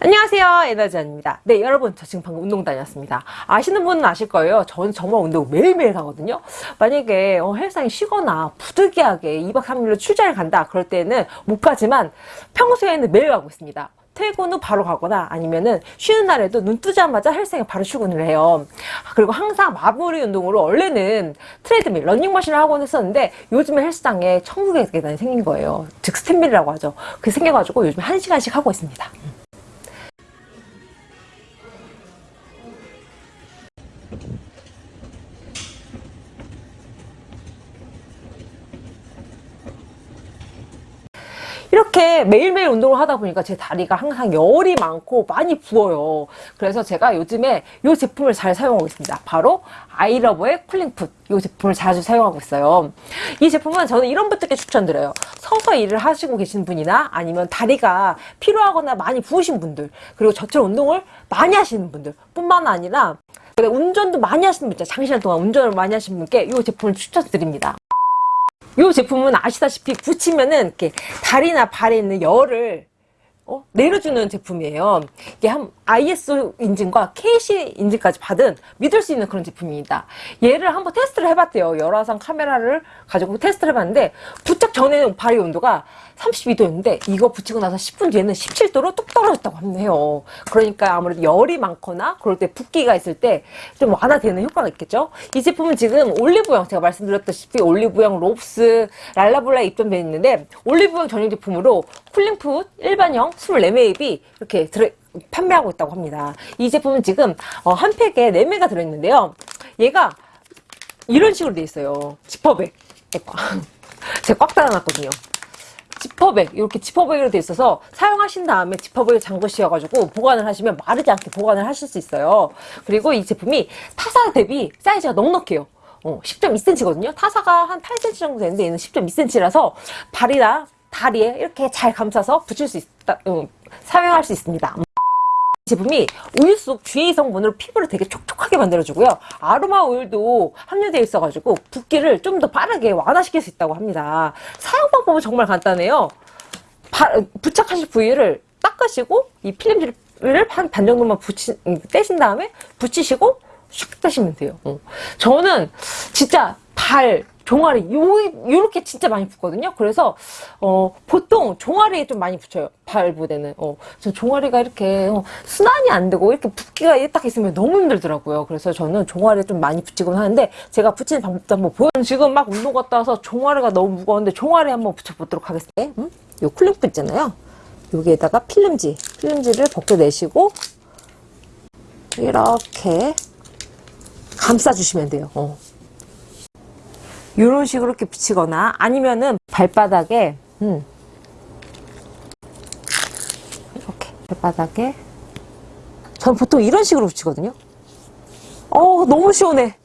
안녕하세요 에너지안입니다 네 여러분 저 지금 방금 운동 다녔습니다 아시는 분은 아실 거예요 저는 정말 운동 매일매일 하거든요 만약에 어, 헬스장에 쉬거나 부득이하게 2박 3일로 출장을 간다 그럴 때는 못 가지만 평소에는 매일 가고 있습니다 퇴근 후 바로 가거나 아니면은 쉬는 날에도 눈 뜨자마자 헬스장에 바로 출근을 해요. 그리고 항상 마무리 운동으로 원래는 트레이드밀, 런닝머신을 하곤 했었는데 요즘에 헬스장에 천국의 계단이 생긴 거예요. 즉 스탠밀이라고 하죠. 그게 생겨가지고 요즘 한 시간씩 하고 있습니다. 이렇게 매일매일 운동을 하다 보니까 제 다리가 항상 열이 많고 많이 부어요. 그래서 제가 요즘에 이 제품을 잘 사용하고 있습니다. 바로 아이러버의 쿨링풋 이 제품을 자주 사용하고 있어요. 이 제품은 저는 이런 분들께 추천드려요. 서서 일을 하시고 계신 분이나 아니면 다리가 피로하거나 많이 부으신 분들 그리고 저처럼 운동을 많이 하시는 분들 뿐만 아니라 운전도 많이 하시는 분들 장시간 동안 운전을 많이 하시는 분께 이 제품을 추천드립니다. 이 제품은 아시다시피 붙이면은 이렇게 다리나 발에 있는 열을 어? 내려주는 제품이에요. 이게 한 ISO 인증과 KC 인증까지 받은 믿을 수 있는 그런 제품입니다. 얘를 한번 테스트를 해봤대요. 열화상 카메라를 가지고 테스트를 해봤는데 부착 전에는 발의 온도가 32도였는데 이거 붙이고 나서 10분 뒤에는 17도로 뚝 떨어졌다고 합니다. 그러니까 아무래도 열이 많거나 그럴 때 붓기가 있을 때 좀 완화되는 효과가 있겠죠. 이 제품은 지금 올리브영 제가 말씀드렸다시피 올리브영, 롭스, 랄라블라에 입점되어 있는데 올리브영 전용 제품으로 쿨링풋 일반형 24매입이 이렇게 들어 판매하고 있다고 합니다. 이 제품은 지금 어, 한 팩에 4매가 들어있는데요. 얘가 이런 식으로 돼 있어요. 지퍼백. 제가 꽉 달아놨거든요. 지퍼백 이렇게 지퍼백으로 돼 있어서 사용하신 다음에 지퍼백을 잠그셔가지고 보관을 하시면 마르지 않게 보관을 하실 수 있어요. 그리고 이 제품이 타사 대비 사이즈가 넉넉해요. 어, 10.2cm거든요. 타사가 한 8cm 정도 되는데 얘는 10.2cm라서 발이나 다리에 이렇게 잘 감싸서 붙일 수 있다, 음, 사용할 수 있습니다. 제품이 우유 속 GA 성분으로 피부를 되게 촉촉하게 만들어주고요. 아로마 오일도 함유되어 있어가지고 붓기를 좀 더 빠르게 완화시킬 수 있다고 합니다. 사용 방법은 정말 간단해요. 바, 부착하실 부위를 닦으시고 이 필름지를 한 반 정도만 붙이, 떼신 다음에 붙이시고 슉 떼시면 돼요. 어. 저는 진짜 발, 종아리 요 요렇게 진짜 많이 붙거든요. 그래서 어 보통 종아리에 좀 많이 붙여요. 발부대는. 어, 저 종아리가 이렇게 어, 순환이 안 되고 이렇게 붓기가 딱 있으면 너무 힘들더라고요. 그래서 저는 종아리에 좀 많이 붙이곤 하는데 제가 붙이는 방법도 한번 보여. 지금 막 운동 갔다 와서 종아리가 너무 무거운데 종아리 한번 붙여보도록 하겠습니다. 음? 요 쿨링프 있잖아요. 여기에다가 필름지, 필름지를 벗겨내시고 이렇게 감싸주시면 돼요. 어. 이런 식으로 이렇게 붙이거나 아니면은 발바닥에 음, 이렇게 발바닥에. 전 보통 이런 식으로 붙이거든요. 어 너무 시원해.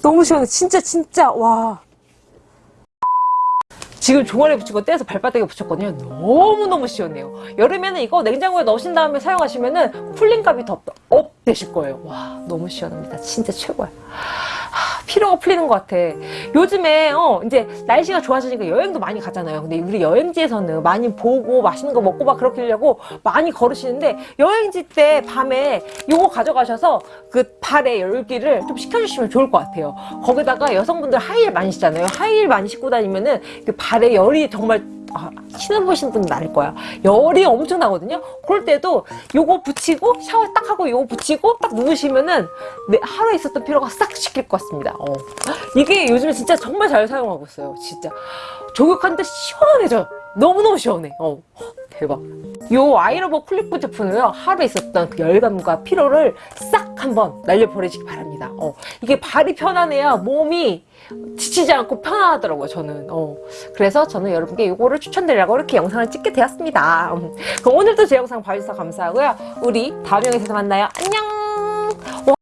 너무 시원해. 진짜 진짜 와. 지금 종아리 붙이고 떼서 발바닥에 붙였거든요. 너무너무 시원해요. 여름에는 이거 냉장고에 넣으신 다음에 사용하시면 은 쿨링감이 더 업 되실 거예요. 와 너무 시원합니다. 진짜 최고야 피로가 풀리는 것 같아. 요즘에 어 이제 날씨가 좋아지니까 여행도 많이 가잖아요. 근데 우리 여행지에서는 많이 보고 맛있는 거 먹고 막 그렇게 하려고 많이 걸으시는데 여행지 때 밤에 요거 가져가셔서 그 발의 열기를 좀 식혀주시면 좋을 것 같아요. 거기다가 여성분들 하이힐 많이 신잖아요. 하이힐 많이 신고 다니면은 그 발의 열이 정말 아, 신어보신 분은 알 거야. 열이 엄청 나거든요. 그럴 때도 요거 붙이고 샤워 딱 하고 요거 붙이고 딱 누우시면은 하루에 있었던 피로가 싹 식힐 것 같습니다. 어. 이게 요즘에 진짜 정말 잘 사용하고 있어요. 진짜. 조격하는데 시원해져. 너무너무 시원해. 어. 대박. 요 아이러버 클립프 제품은요 하루에 있었던 그 열감과 피로를 싹 한번 날려버리시기 바랍니다. 어. 이게 발이 편안해야 몸이 지치지 않고 편안하더라고요 저는 어. 그래서 저는 여러분께 이거를 추천드리려고 이렇게 영상을 찍게 되었습니다 음. 그럼 오늘도 제 영상 봐주셔서 감사하고요 우리 다음 영상에서 만나요 안녕